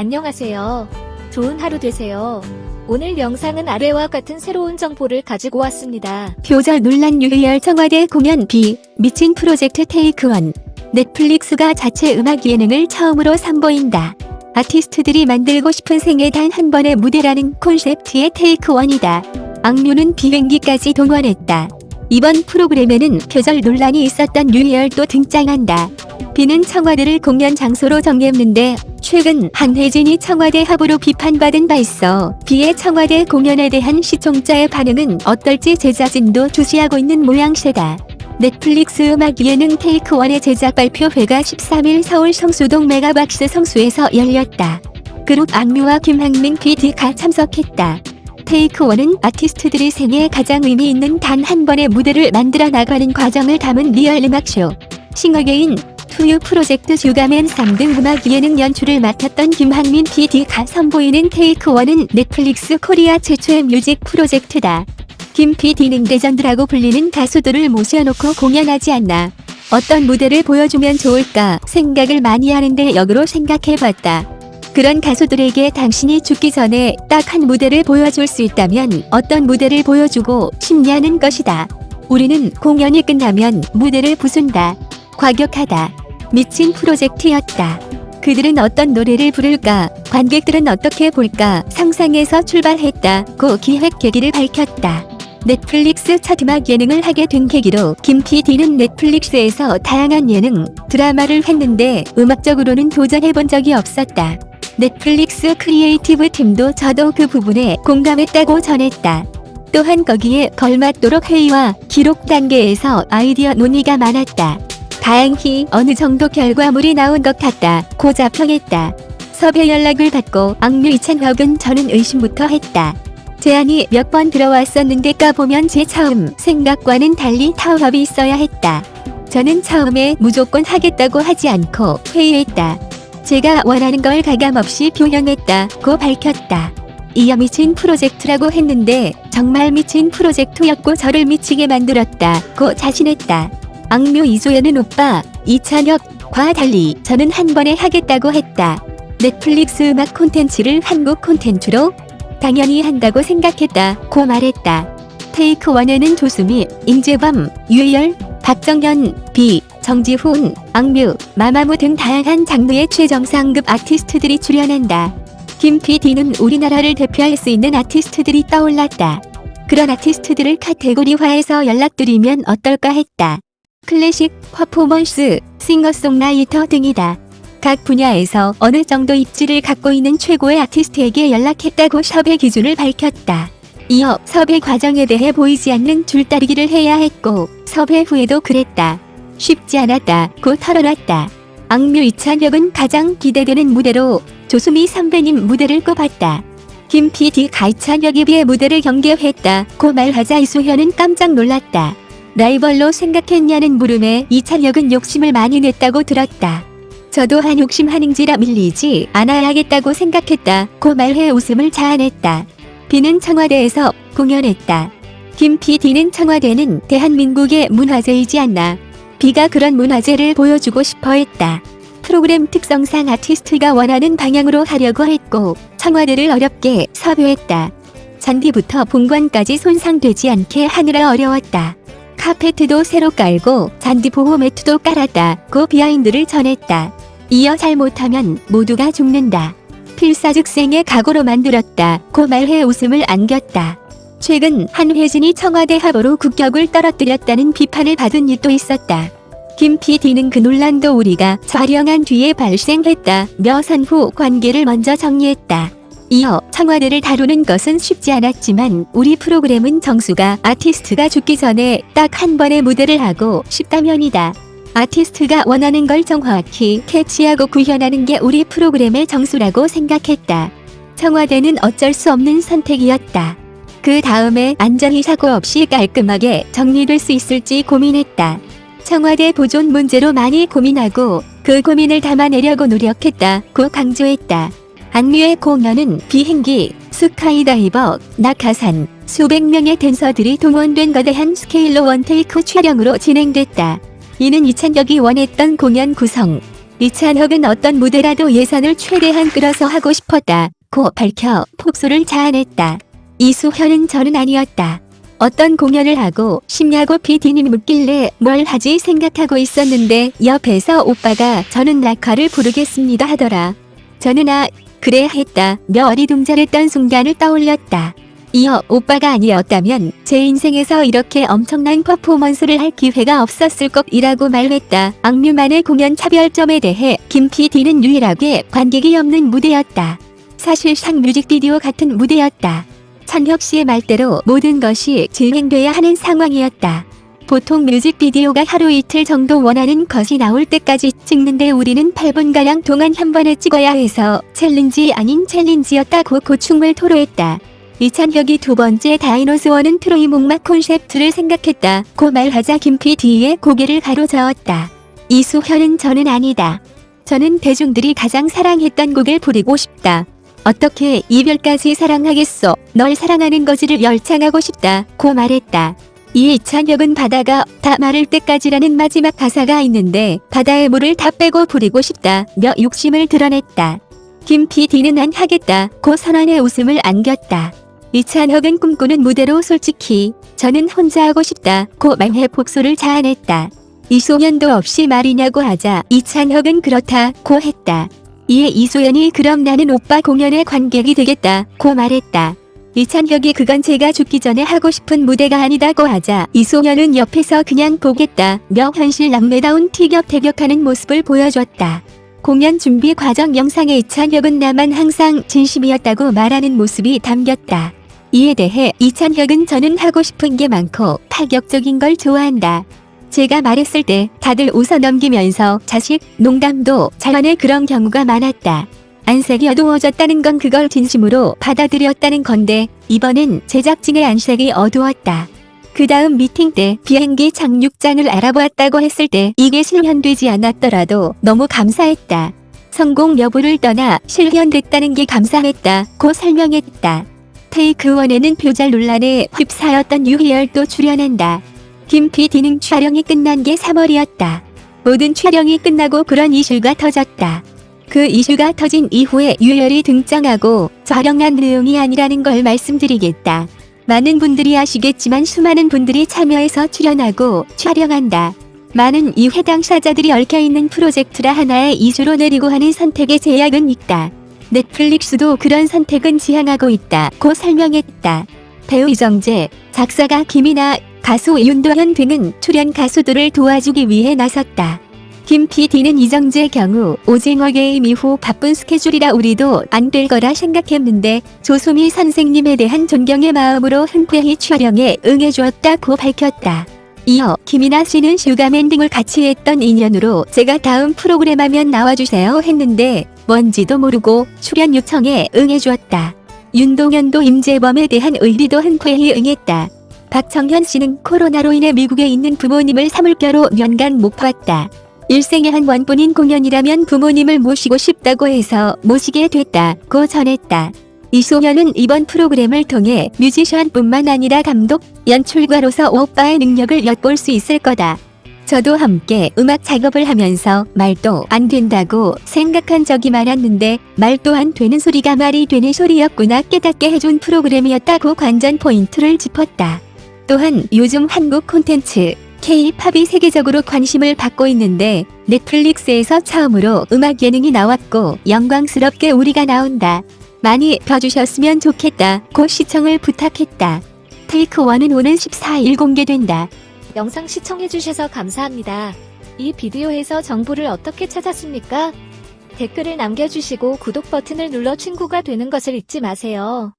안녕하세요. 좋은 하루 되세요. 오늘 영상은 아래와 같은 새로운 정보를 가지고 왔습니다. 표절 논란 유희열 청와대 공연 비 미친 프로젝트 테이크 원 넷플릭스가 자체 음악 예능을 처음으로 선보인다. 아티스트들이 만들고 싶은 생애 단 한 번의 무대라는 콘셉트의 테이크 원이다. 악뮤는 비행기까지 동원했다. 이번 프로그램에는 표절 논란이 있었던 유희열도 등장한다. 비는 청와대를 공연 장소로 정했는데 최근 한혜진이 청와대 화보로 비판받은 바 있어 비의 청와대 공연에 대한 시청자의 반응은 어떨지 제작진도 주시하고 있는 모양새다. 넷플릭스 음악 예능 테이크원의 제작 발표회가 13일 서울 성수동 메가박스 성수에서 열렸다. 그룹 악뮤와 김학민 PD가 참석했다. 테이크원은 아티스트들이 생애에 가장 의미 있는 단 한 번의 무대를 만들어 나가는 과정을 담은 리얼 음악쇼. 싱어게인, 투유 프로젝트 슈가맨 3등 음악 예능 연출을 맡았던 김학민 PD가 선보이는 테이크원은 넷플릭스 코리아 최초의 뮤직 프로젝트다. 김 PD는 레전드라고 불리는 가수들을 모셔놓고 공연하지 않나. 어떤 무대를 보여주면 좋을까 생각을 많이 하는데 역으로 생각해봤다. 그런 가수들에게 당신이 죽기 전에 딱 한 무대를 보여줄 수 있다면 어떤 무대를 보여주고 싶냐는 것이다. 우리는 공연이 끝나면 무대를 부순다. 과격하다. 미친 프로젝트였다. 그들은 어떤 노래를 부를까, 관객들은 어떻게 볼까 상상해서 출발했다고 기획 계기를 밝혔다. 넷플릭스 첫 음악 예능을 하게 된 계기로 김 PD는 넷플릭스에서 다양한 예능, 드라마를 했는데 음악적으로는 도전해본 적이 없었다. 넷플릭스 creative 팀도 저도 그 부분에 공감했다고 전했다. 또한 거기에 걸맞도록 회의와 기록 단계에서 아이디어 논의가 많았다. 다행히 어느 정도 결과물이 나온 것 같다 고 자 평했다. 섭외 연락을 받고 악뮤 이찬혁은 저는 의심부터 했다. 제안이 몇 번 들어왔었는데 까보면 제 처음 생각과는 달리 타협이 있어야 했다. 저는 처음에 무조건 하겠다고 하지 않고 회의했다. 제가 원하는 걸 가감없이 표현했다고 밝혔다. 이어 미친 프로젝트라고 했는데 정말 미친 프로젝트였고 저를 미치게 만들었다고 자신했다. 악뮤 이소연은 오빠, 이찬혁과 달리 저는 한 번에 하겠다고 했다. 넷플릭스 음악 콘텐츠를 한국 콘텐츠로 당연히 한다고 생각했다 고 말했다. 테이크 원에는 조수미, 임재범, 유희열, 박정현, 비, 정지훈, 악뮤, 마마무 등 다양한 장르의 최정상급 아티스트들이 출연한다. 김 PD는 우리나라를 대표할 수 있는 아티스트들이 떠올랐다. 그런 아티스트들을 카테고리화해서 연락드리면 어떨까 했다. 클래식, 퍼포먼스, 싱어송라이터 등이다. 각 분야에서 어느 정도 입지를 갖고 있는 최고의 아티스트에게 연락했다고 섭외 기준을 밝혔다. 이어 섭외 과정에 대해 보이지 않는 줄다리기를 해야 했고 섭외 후에도 그랬다. 쉽지 않았다 고 털어놨다. 악뮤 이찬혁은 가장 기대되는 무대로 조수미 선배님 무대를 꼽았다. 김 PD가 이찬혁에 비해 무대를 경계했다 고 말하자 이수현은 깜짝 놀랐다. 라이벌로 생각했냐는 물음에 이찬혁은 욕심을 많이 냈다고 들었다. 저도 한 욕심 한행지라 밀리지 않아야겠다고 생각했다 고 말해 웃음을 자아냈다. 비는 청와대에서 공연했다. 김 PD는 청와대는 대한민국의 문화재이지 않나. 비가 그런 문화재를 보여주고 싶어 했다. 프로그램 특성상 아티스트가 원하는 방향으로 하려고 했고 청와대를 어렵게 섭외했다. 잔디부터 본관까지 손상되지 않게 하느라 어려웠다. 카페트도 새로 깔고 잔디 보호 매트도 깔았다고 비하인드를 전했다. 이어 잘못하면 모두가 죽는다. 필사즉생의 각오로 만들었다고 말해 웃음을 안겼다. 최근 한혜진이 청와대 합으로 국격을 떨어뜨렸다는 비판을 받은 일도 있었다. 김 PD는 그 논란도 우리가 촬영한 뒤에 발생했다며 선후 관계를 먼저 정리했다. 이어 청와대를 다루는 것은 쉽지 않았지만 우리 프로그램은 정수가 아티스트가 죽기 전에 딱 한 번의 무대를 하고 싶다면이다. 아티스트가 원하는 걸 정확히 캐치하고 구현하는 게 우리 프로그램의 정수라고 생각했다. 청와대는 어쩔 수 없는 선택이었다. 그 다음에 안전이 사고 없이 깔끔하게 정리될 수 있을지 고민했다. 청와대 보존 문제로 많이 고민하고 그 고민을 담아내려고 노력했다 고 강조했다. 안뮤의 공연은 비행기, 스카이다이버, 낙하산, 수백 명의 댄서들이 동원된 거대한 스케일로 원테이크 촬영으로 진행됐다. 이는 이찬혁이 원했던 공연 구성, 이찬혁은 어떤 무대라도 예산을 최대한 끌어서 하고 싶었다. 고 밝혀 폭소를 자아냈다. 이수현은 저는 아니었다. 어떤 공연을 하고 싶냐고 PD님 묻길래 뭘 하지 생각하고 있었는데 옆에서 오빠가 저는 낙화를 부르겠습니다 하더라. 저는 아 그래 했다. 며 어리둥절했던 순간을 떠올렸다. 이어 오빠가 아니었다면 제 인생에서 이렇게 엄청난 퍼포먼스를 할 기회가 없었을 것이라고 말했다. 악뮤만의 공연 차별점에 대해 김 PD는 유일하게 관객이 없는 무대였다. 사실상 뮤직비디오 같은 무대였다. 찬혁 씨의 말대로 모든 것이 진행돼야 하는 상황이었다. 보통 뮤직비디오가 하루 이틀 정도 원하는 것이 나올 때까지 찍는데 우리는 8분가량 동안 한 번에 찍어야 해서 challenge 아닌 challenge였다고 고충을 토로했다. 이찬혁이 두 번째 Dinosaur는 트로이 목마 콘셉트를 생각했다. 고 말하자 뒤에 고개를 가로저었다. 이수현은 저는 아니다. 저는 대중들이 가장 사랑했던 곡을 부르고 싶다. 어떻게 이별까지 사랑하겠어? 널 사랑하는 거지를 열창하고 싶다. 고 말했다. 이에 이찬혁은 바다가 다 마를 때까지라는 마지막 가사가 있는데 바다의 물을 다 빼고 부리고 싶다. 며 욕심을 드러냈다. 김 PD는 안 하겠다. 고 선언의 웃음을 안겼다. 이찬혁은 꿈꾸는 무대로 솔직히 저는 혼자 하고 싶다. 고 말해 복수를 자아냈다. 이소연도 없이 말이냐고 하자 이찬혁은 그렇다. 고 했다. 이에 이소연이 그럼 나는 오빠 공연의 관객이 되겠다. 고 말했다. 이찬혁이 그건 제가 죽기 전에 하고 싶은 무대가 아니다고 하자 이소연은 옆에서 그냥 보겠다. 며 현실 남매다운 티격태격하는 모습을 보여줬다. 공연 준비 과정 영상에 이찬혁은 나만 항상 진심이었다고 말하는 모습이 담겼다. 이에 대해 이찬혁은 저는 하고 싶은 게 많고 파격적인 걸 좋아한다. 제가 말했을 때 다들 웃어 넘기면서 자식, 농담도 잘하는 그런 경우가 많았다. 안색이 어두워졌다는 건 그걸 진심으로 받아들였다는 건데 이번엔 제작진의 안색이 어두웠다. 그 다음 미팅 때 비행기 착륙장을 알아보았다고 했을 때 이게 실현되지 않았더라도 너무 감사했다. 성공 여부를 떠나 실현됐다는 게 감사했다. 고 설명했다. 테이크 원에는 표절 논란에 휩싸였던 유희열도 출연한다. 김 PD는 촬영이 끝난 게 3월이었다. 모든 촬영이 끝나고 그런 이슈가 터졌다. 그 이슈가 터진 이후에 유열이 등장하고 촬영한 내용이 아니라는 걸 말씀드리겠다. 많은 분들이 아시겠지만 수많은 분들이 참여해서 출연하고 촬영한다. 많은 이 해당 사자들이 얽혀있는 프로젝트라 하나의 이슈로 내리고 하는 선택의 제약은 있다. 넷플릭스도 그런 선택은 지향하고 있다. 고 설명했다. 배우 이정재, 작사가 김이나 가수 윤도현 등은 출연 가수들을 도와주기 위해 나섰다. 김 PD는 이정재 경우 오징어 게임 이후 바쁜 스케줄이라 우리도 안 될 거라 생각했는데 조수미 선생님에 대한 존경의 마음으로 흔쾌히 촬영에 응해주었다고 밝혔다. 이어 김이나 씨는 슈가맨 등을 같이 했던 인연으로 제가 다음 프로그램 하면 나와주세요 했는데 뭔지도 모르고 출연 요청에 응해주었다. 윤동현도 임재범에 대한 의리도 흔쾌히 응했다. 박정현 씨는 코로나로 인해 미국에 있는 부모님을 3월겨로 연간 못 봤다. 일생에 한 번뿐인 공연이라면 부모님을 모시고 싶다고 해서 모시게 됐다고 전했다. 이소연은 이번 프로그램을 통해 뮤지션뿐만 아니라 감독, 연출가로서 오빠의 능력을 엿볼 수 있을 거다. 저도 함께 음악 작업을 하면서 말도 안 된다고 생각한 적이 많았는데 말 또한 되는 소리가 말이 되는 소리였구나 깨닫게 해준 프로그램이었다고 관전 포인트를 짚었다. 또한 요즘 한국 콘텐츠 K-팝이 세계적으로 관심을 받고 있는데 넷플릭스에서 처음으로 음악 예능이 나왔고 영광스럽게 우리가 나온다. 많이 봐주셨으면 좋겠다. 곧 시청을 부탁했다. 테이크 1은 오는 14일 공개된다. 영상 시청해주셔서 감사합니다. 이 비디오에서 정보를 어떻게 찾았습니까? 댓글을 남겨주시고 구독 버튼을 눌러 친구가 되는 것을 잊지 마세요.